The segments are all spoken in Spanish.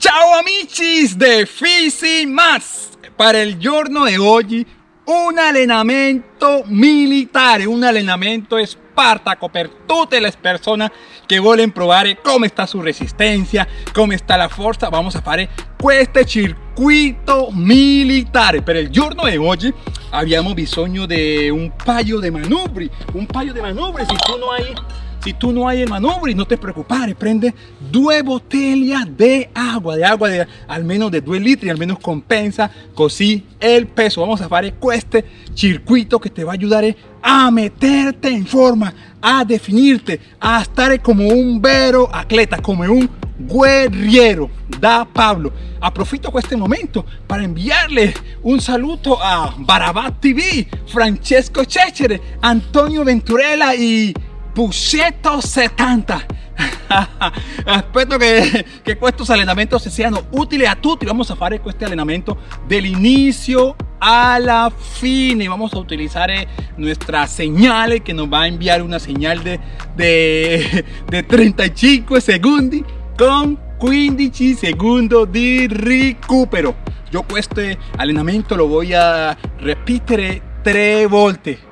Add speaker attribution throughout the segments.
Speaker 1: Ciao amici de Fisi Más! Para il giorno di oggi un allenamento militare, un allenamento spartaco per tutte le persone che vogliono provare come sta su resistenza, come sta la forza. Vamos a fare questo circuito militare. Per il giorno di oggi abbiamo bisogno di un paio di manubri, un paio di manubri. Se tu non hai si tú no hay el manubrio, no te preocupes, prende dos botellas de agua, de agua de al menos de 2 litros y al menos compensa così el peso. Vamos a hacer este circuito que te va a ayudar a meterte en forma, a definirte, a estar como un vero atleta, como un guerriero da Pablo. Aprofito este momento para enviarle un saludo a Barabat TV, Francesco Cecere, Antonio Venturella y Pusetto 70 Espero que, que estos entrenamientos sean útiles a y vamos a hacer este entrenamiento del inicio a la fin. Y vamos a utilizar eh, nuestra señal que nos va a enviar una señal de, de, de 35 segundos con 15 segundos de recupero. Yo este entrenamiento lo voy a repetir tres volte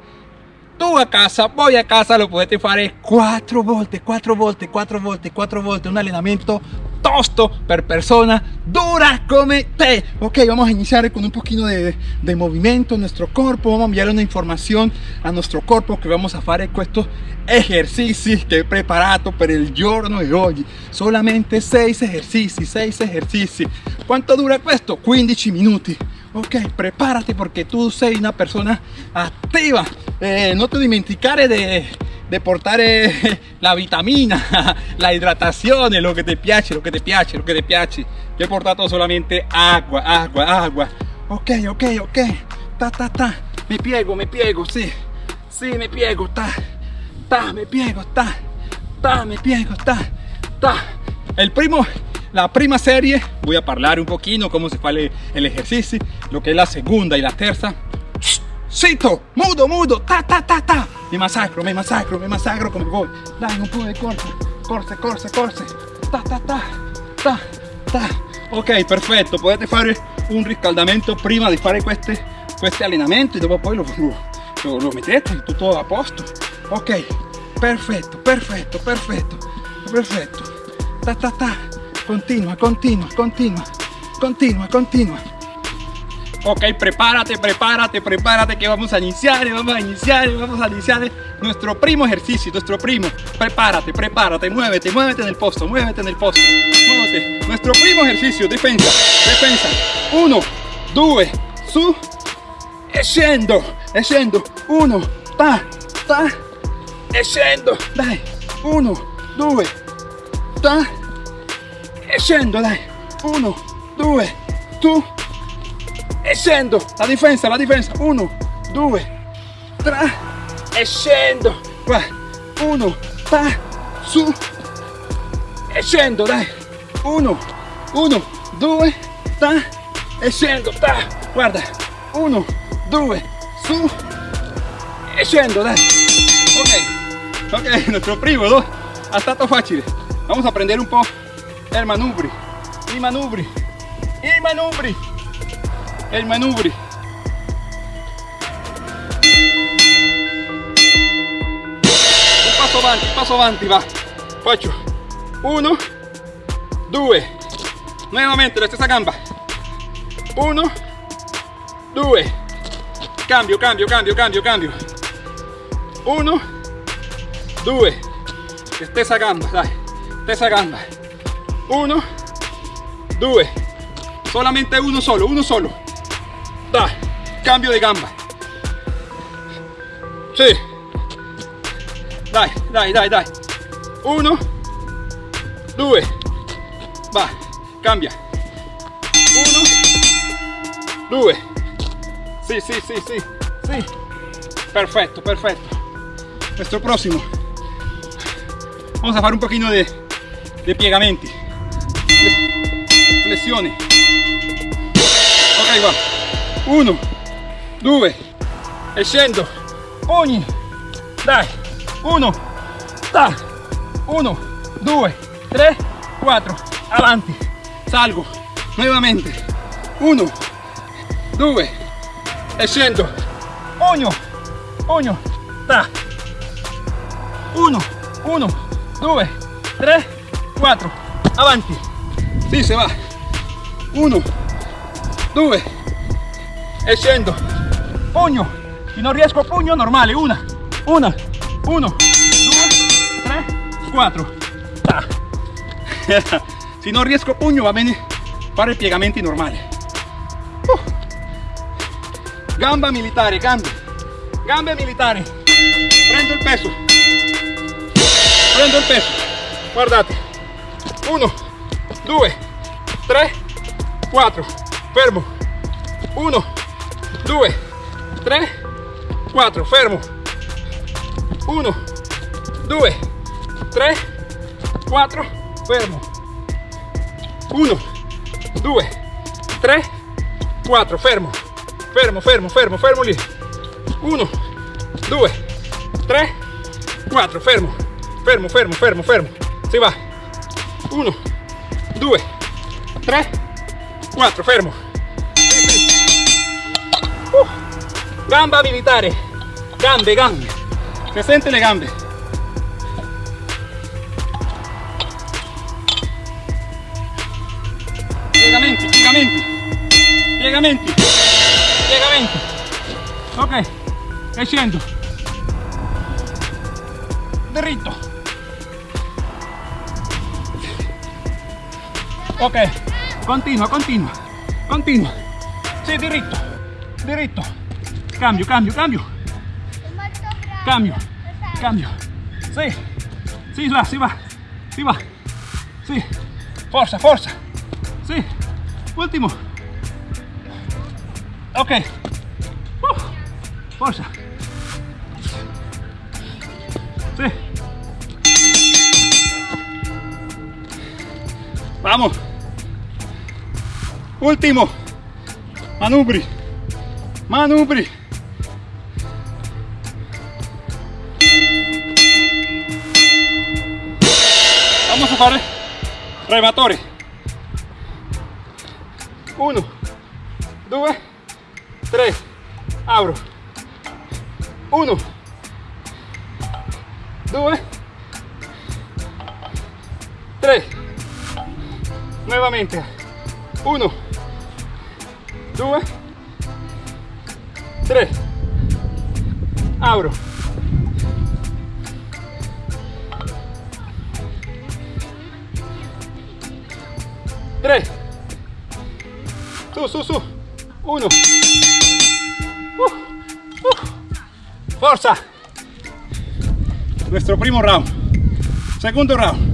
Speaker 1: tú a casa, voy a casa, lo puedes fare 4 volte, 4 volte, 4 volte, 4 volte, un allenamento tosto per persona dura come te. Ok, vamos a iniciar con un poquito de, de movimiento en nuestro cuerpo, vamos a enviar una información a nuestro cuerpo que vamos a hacer estos ejercicios que he preparado para el giorno de hoy. Solamente 6 ejercicios, 6 ejercicios. ¿Cuánto dura esto? 15 minutos ok, prepárate porque tú sei una persona activa, eh, no te dimenticare de, de portar eh, la vitamina, la hidratación, lo que te piace, lo que te piace, lo que te piace. Yo he portado solamente agua, agua, agua. Ok, ok, ok, ta, ta, ta, me piego, me piego, sí, sí, me piego, ta, ta, me piego, ta, ta, me piego, ta, ta. El primo la prima serie voy a hablar un cómo se hace el ejercicio, lo que es la segunda y la tercera. Cito, mudo, mudo, ta, ta, ta, ta. Me masacro, me masacro, me masacro come voy. Dai, un po' de corse, corse, corse, corse. Ta, ta, ta, ta, ta. Ok, perfetto. Potete fare un riscaldamento prima di fare queste, questi allenamenti, dopo poi lo, lo, lo mettete tutto a posto. Ok, perfetto, perfetto, perfetto, perfetto. Ta, ta, ta continua, continua, continua, continua, continua. Ok, prepárate, prepárate, prepárate que vamos a iniciar, vamos a iniciar, vamos a iniciar nuestro primo ejercicio, nuestro primo. Prepárate, prepárate, muévete, muévete en el posto, muévete en el posto, muévete. Nuestro primo ejercicio, defensa, defensa. Uno, due, su, e scendo, e scendo. Uno, ta, ta, e scendo. Dai, uno, due, ta, e scendo dai. Uno due tu. E la difesa la difesa uno due tre e scendo qua. Uno ta su. E scendo dai. Uno uno due ta. E scendo ta. Guarda. Uno due su. E scendo dai. Ok. Ok nuestro primo ¿no? ha stato facile vamos a aprender un po' el manubri, i manubri, i manubri, el manubri. Un passo avanti, passo avanti, va. Faccio uno, due, nuevamente la stessa gamba. Uno, due, cambio, cambio, cambio, cambio, cambio. Uno, due, stessa gamba, dai, stessa gamba. Uno, due, solamente uno solo, uno solo. Da, cambio de gamba. Sí. Dai, dai, dai, dai. Uno, due, va, cambia. Uno, due. Sí, sí, sí, sí, sí. Perfecto, perfecto. Nuestro próximo. Vamos a hacer un poquito de, de piegamenti flessione ok va. 1 2 e scendo ogni dai. 1 ta 1 2 3 4 avanti salgo, nuevamente, uno, due, e scendo, pugno, pugno, ta, uno, uno, due, tre, quattro, avanti, si se va, uno, due, e scendo, pugno, se non riesco pugno normale, una, una, uno, due, tre, quattro, ta. se non riesco pugno va bene fare piegamenti uh. gamba militare gambe gambe militari prendo il peso. Prendo il peso. Guardate 1 2 3 4 fermo. 1 2 3 4 fermo. 1 2 3 4 fermo. 1 2 3 4 fermo. Fermo fermo fermo fermo lì 1 2 3 4 fermo. Fermo fermo fermo fermo. Si va. 1 2 3 4 fermo. Uh. gamba militare gambe gambe se sente le gambe piegamenti, piegamenti, piegamenti, piegamenti. Ok, e scendo. Dritto. Ok, continua, continua, continua. Sì, diritto, diritto. Cambio, cambio, cambio. Cambio, cambio. Sì, si va, si va, si va. Sì, forza, forza. Sì, ultimo. Ok. Uh, forza. Sí. Vamos. Último. Manubri. Manubri. Vamos a fare rematori. Uno, due, tre, apro. Uno, due, tre. Nuevamente. Uno, due, tre. Apro. Tre. Su, su, su. Uno. Uh, uh. Forza. Nuestro primo round. Segundo round.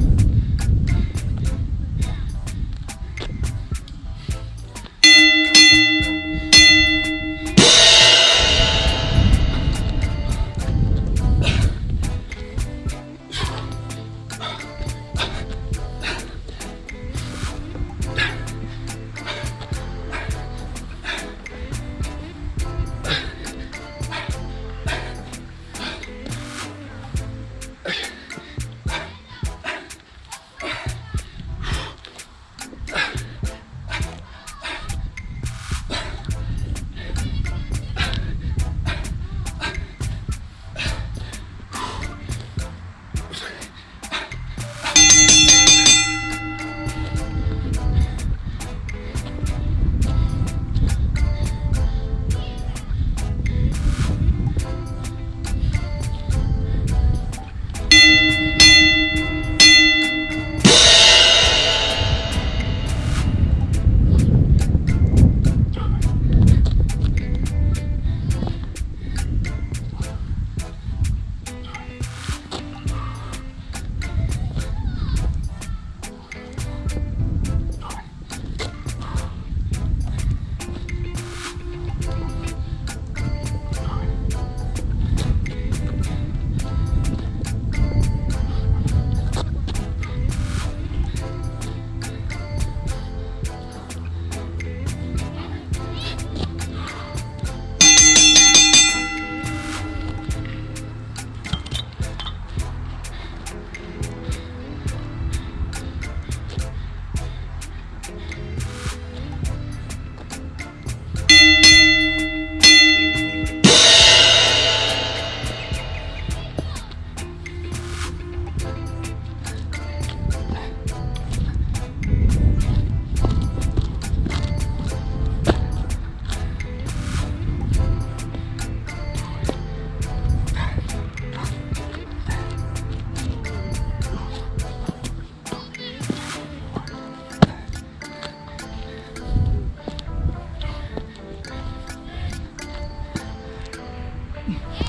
Speaker 1: Yeah.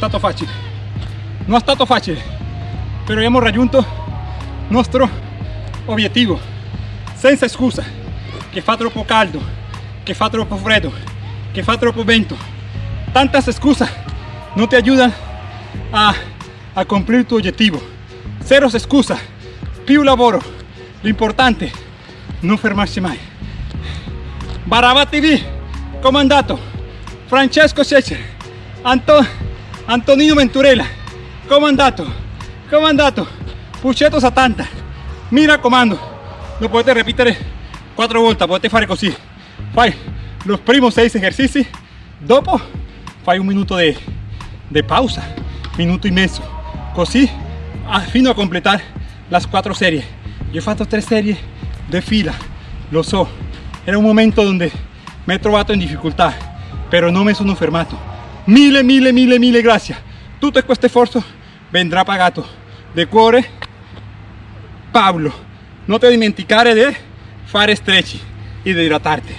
Speaker 1: Stato facile. Non è stato facile però abbiamo raggiunto il nostro obiettivo senza scusa che fa troppo caldo che fa troppo freddo che fa troppo vento. Tantas scuse non ti aiutano a, a cumplir tu obiettivo cero scusa più lavoro. L'importante non fermarsi mai Baraba TV comandato Francesco Cecere Antonio Antonino Venturella, come è andato? Come è andato? Puccetto 70, mi raccomando, lo potete ripetere 4 volte, potete fare così, fai los primos 6 esercizi, dopo fai un minuto di, di pausa, minuto e mezzo, così fino a completare le 4 serie. Io ho fatto 3 serie di fila, lo so, era un momento donde mi he trovato in difficoltà, però non mi sono fermato mille mille mille mille grazie tutto questo sforzo vendrà pagato de cuore Pablo. Non ti dimenticare di fare stretch e di idratarte